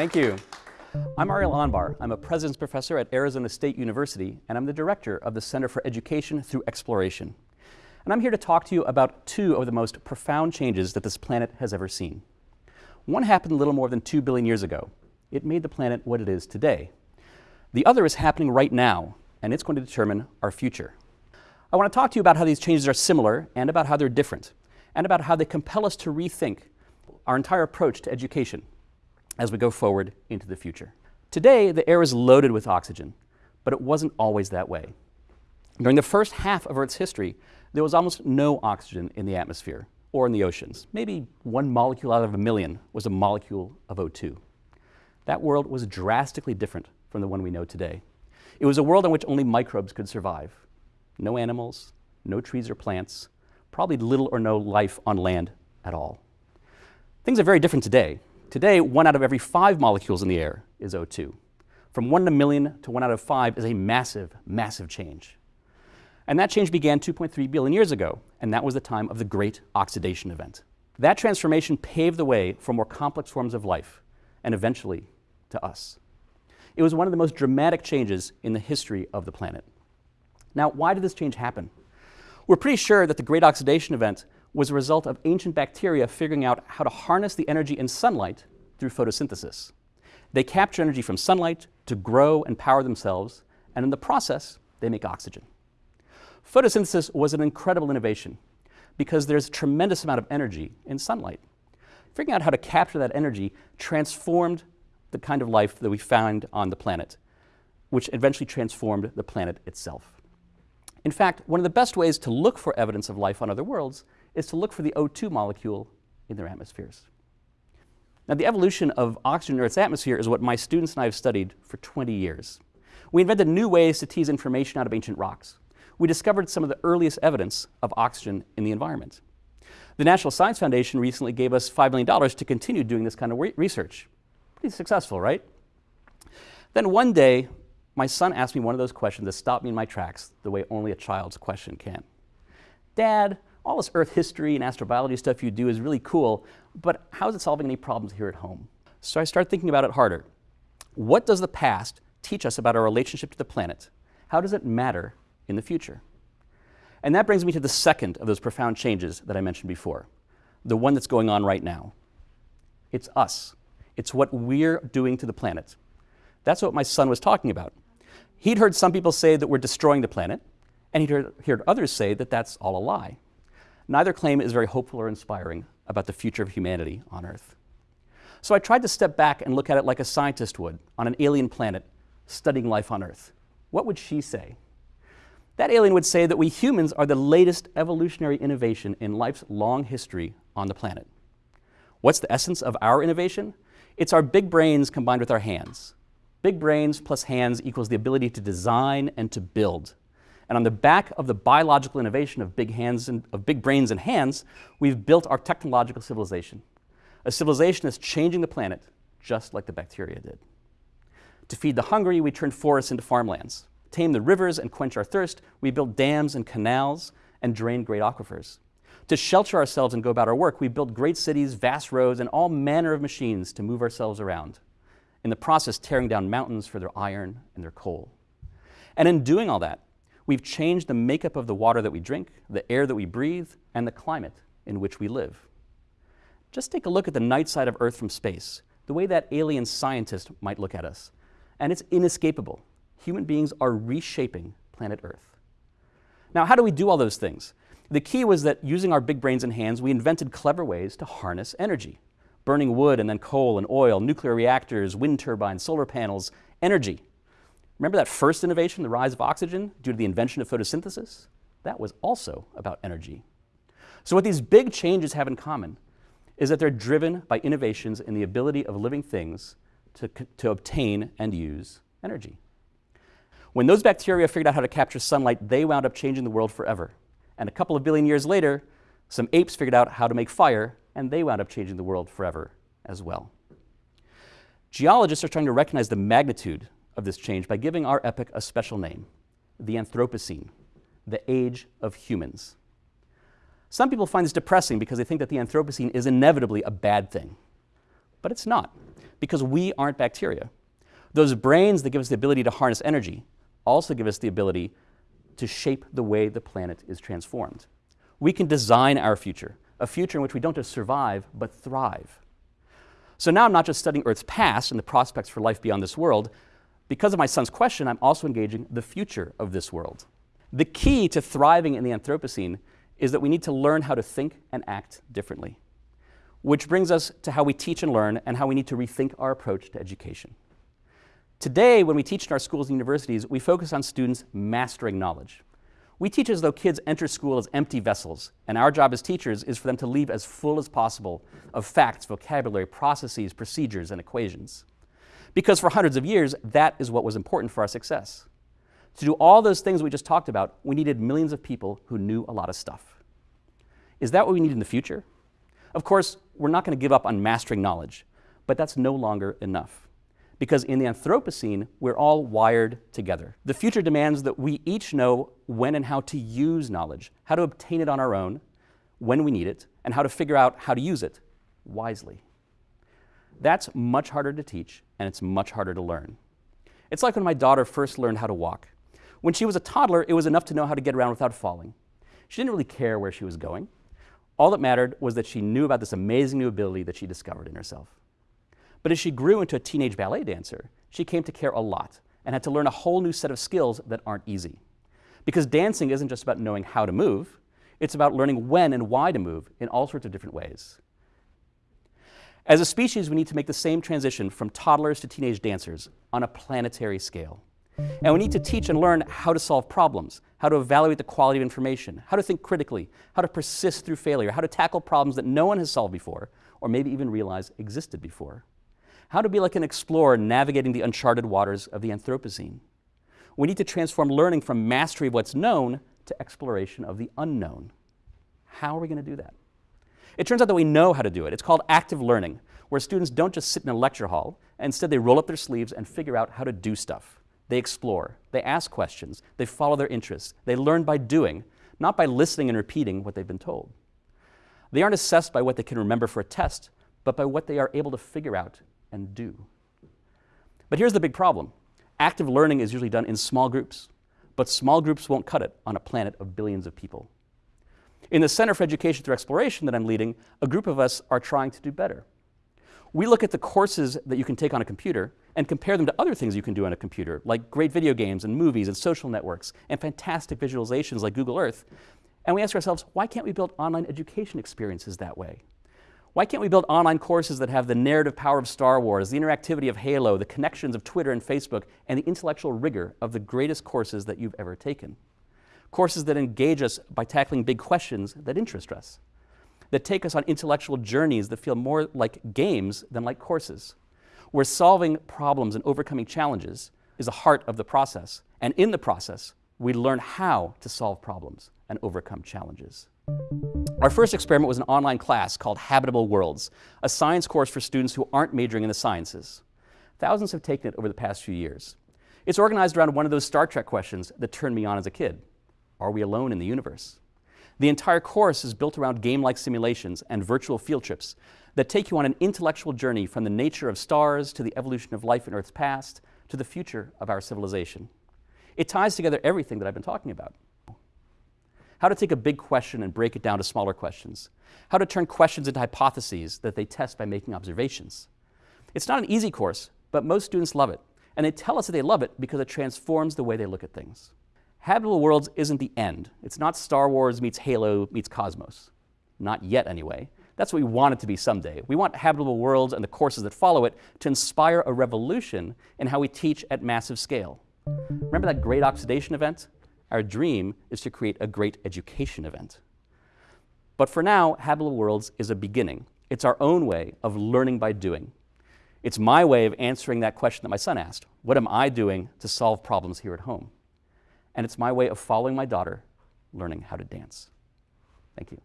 Thank you. I'm Ariel Anbar. I'm a President's Professor at Arizona State University, and I'm the Director of the Center for Education Through Exploration. And I'm here to talk to you about two of the most profound changes that this planet has ever seen. One happened a little more than 2 billion years ago. It made the planet what it is today. The other is happening right now, and it's going to determine our future. I want to talk to you about how these changes are similar and about how they're different, and about how they compel us to rethink our entire approach to education as we go forward into the future. Today, the air is loaded with oxygen, but it wasn't always that way. During the first half of Earth's history, there was almost no oxygen in the atmosphere or in the oceans. Maybe one molecule out of a million was a molecule of O2. That world was drastically different from the one we know today. It was a world in which only microbes could survive. No animals, no trees or plants, probably little or no life on land at all. Things are very different today. Today, one out of every five molecules in the air is O2. From one in a million to one out of five is a massive, massive change. And that change began 2.3 billion years ago, and that was the time of the Great Oxidation Event. That transformation paved the way for more complex forms of life, and eventually to us. It was one of the most dramatic changes in the history of the planet. Now, why did this change happen? We're pretty sure that the Great Oxidation Event was a result of ancient bacteria figuring out how to harness the energy in sunlight through photosynthesis. They capture energy from sunlight to grow and power themselves, and in the process, they make oxygen. Photosynthesis was an incredible innovation because there's a tremendous amount of energy in sunlight. Figuring out how to capture that energy transformed the kind of life that we found on the planet, which eventually transformed the planet itself. In fact, one of the best ways to look for evidence of life on other worlds is to look for the O2 molecule in their atmospheres. Now, the evolution of oxygen in Earth's atmosphere is what my students and I have studied for 20 years. We invented new ways to tease information out of ancient rocks. We discovered some of the earliest evidence of oxygen in the environment. The National Science Foundation recently gave us $5 million to continue doing this kind of research. Pretty successful, right? Then one day, my son asked me one of those questions that stopped me in my tracks the way only a child's question can. Dad, all this Earth history and astrobiology stuff you do is really cool, but how is it solving any problems here at home? So I started thinking about it harder. What does the past teach us about our relationship to the planet? How does it matter in the future? And that brings me to the second of those profound changes that I mentioned before, the one that's going on right now. It's us. It's what we're doing to the planet. That's what my son was talking about. He'd heard some people say that we're destroying the planet, and he'd heard, heard others say that that's all a lie. Neither claim is very hopeful or inspiring about the future of humanity on Earth. So I tried to step back and look at it like a scientist would on an alien planet studying life on Earth. What would she say? That alien would say that we humans are the latest evolutionary innovation in life's long history on the planet. What's the essence of our innovation? It's our big brains combined with our hands. Big brains plus hands equals the ability to design and to build. And on the back of the biological innovation of big, hands and, of big brains and hands, we've built our technological civilization. A civilization that's changing the planet just like the bacteria did. To feed the hungry, we turn forests into farmlands. Tame the rivers and quench our thirst, we build dams and canals and drain great aquifers. To shelter ourselves and go about our work, we build great cities, vast roads, and all manner of machines to move ourselves around. In the process, tearing down mountains for their iron and their coal. And in doing all that, We've changed the makeup of the water that we drink, the air that we breathe, and the climate in which we live. Just take a look at the night side of Earth from space, the way that alien scientist might look at us. And it's inescapable. Human beings are reshaping planet Earth. Now, how do we do all those things? The key was that using our big brains and hands, we invented clever ways to harness energy. Burning wood and then coal and oil, nuclear reactors, wind turbines, solar panels, energy. Remember that first innovation, the rise of oxygen, due to the invention of photosynthesis? That was also about energy. So what these big changes have in common is that they're driven by innovations in the ability of living things to, to obtain and use energy. When those bacteria figured out how to capture sunlight, they wound up changing the world forever. And a couple of billion years later, some apes figured out how to make fire, and they wound up changing the world forever as well. Geologists are trying to recognize the magnitude of this change by giving our epoch a special name, the Anthropocene, the age of humans. Some people find this depressing because they think that the Anthropocene is inevitably a bad thing. But it's not. because we aren't bacteria. Those brains that give us the ability to harness energy also give us the ability to shape the way the planet is transformed. We can design our future, a future in which we don't just survive, but thrive. So now I'm not just studying Earth's past and the prospects for life beyond this world. Because of my son's question, I'm also engaging the future of this world. The key to thriving in the Anthropocene is that we need to learn how to think and act differently. Which brings us to how we teach and learn and how we need to rethink our approach to education. Today, when we teach in our schools and universities, we focus on students mastering knowledge. We teach as though kids enter school as empty vessels, and our job as teachers is for them to leave as full as possible of facts, vocabulary, processes, procedures, and equations. Because for hundreds of years, that is what was important for our success. To do all those things we just talked about, we needed millions of people who knew a lot of stuff. Is that what we need in the future? Of course, we're not going to give up on mastering knowledge, but that's no longer enough because in the Anthropocene, we're all wired together. The future demands that we each know when and how to use knowledge, how to obtain it on our own, when we need it, and how to figure out how to use it wisely. That's much harder to teach, and it's much harder to learn. It's like when my daughter first learned how to walk. When she was a toddler, it was enough to know how to get around without falling. She didn't really care where she was going. All that mattered was that she knew about this amazing new ability that she discovered in herself. But as she grew into a teenage ballet dancer, she came to care a lot and had to learn a whole new set of skills that aren't easy. Because dancing isn't just about knowing how to move, it's about learning when and why to move in all sorts of different ways. As a species, we need to make the same transition from toddlers to teenage dancers on a planetary scale. And we need to teach and learn how to solve problems, how to evaluate the quality of information, how to think critically, how to persist through failure, how to tackle problems that no one has solved before, or maybe even realize existed before how to be like an explorer navigating the uncharted waters of the Anthropocene. We need to transform learning from mastery of what's known to exploration of the unknown. How are we going to do that? It turns out that we know how to do it. It's called active learning, where students don't just sit in a lecture hall, instead they roll up their sleeves and figure out how to do stuff. They explore, they ask questions, they follow their interests, they learn by doing, not by listening and repeating what they've been told. They aren't assessed by what they can remember for a test, but by what they are able to figure out and do. But here's the big problem. Active learning is usually done in small groups, but small groups won't cut it on a planet of billions of people. In the Center for Education Through Exploration that I'm leading, a group of us are trying to do better. We look at the courses that you can take on a computer and compare them to other things you can do on a computer, like great video games and movies and social networks and fantastic visualizations like Google Earth. And we ask ourselves, why can't we build online education experiences that way? Why can't we build online courses that have the narrative power of Star Wars, the interactivity of Halo, the connections of Twitter and Facebook, and the intellectual rigor of the greatest courses that you've ever taken? Courses that engage us by tackling big questions that interest us, that take us on intellectual journeys that feel more like games than like courses, where solving problems and overcoming challenges is the heart of the process, and in the process, we learn how to solve problems and overcome challenges. Our first experiment was an online class called Habitable Worlds, a science course for students who aren't majoring in the sciences. Thousands have taken it over the past few years. It's organized around one of those Star Trek questions that turned me on as a kid. Are we alone in the universe? The entire course is built around game-like simulations and virtual field trips that take you on an intellectual journey from the nature of stars to the evolution of life in Earth's past to the future of our civilization. It ties together everything that I've been talking about how to take a big question and break it down to smaller questions, how to turn questions into hypotheses that they test by making observations. It's not an easy course, but most students love it, and they tell us that they love it because it transforms the way they look at things. Habitable Worlds isn't the end. It's not Star Wars meets Halo meets Cosmos. Not yet, anyway. That's what we want it to be someday. We want Habitable Worlds and the courses that follow it to inspire a revolution in how we teach at massive scale. Remember that great oxidation event? Our dream is to create a great education event. But for now, Habitable Worlds is a beginning. It's our own way of learning by doing. It's my way of answering that question that my son asked. What am I doing to solve problems here at home? And it's my way of following my daughter, learning how to dance. Thank you.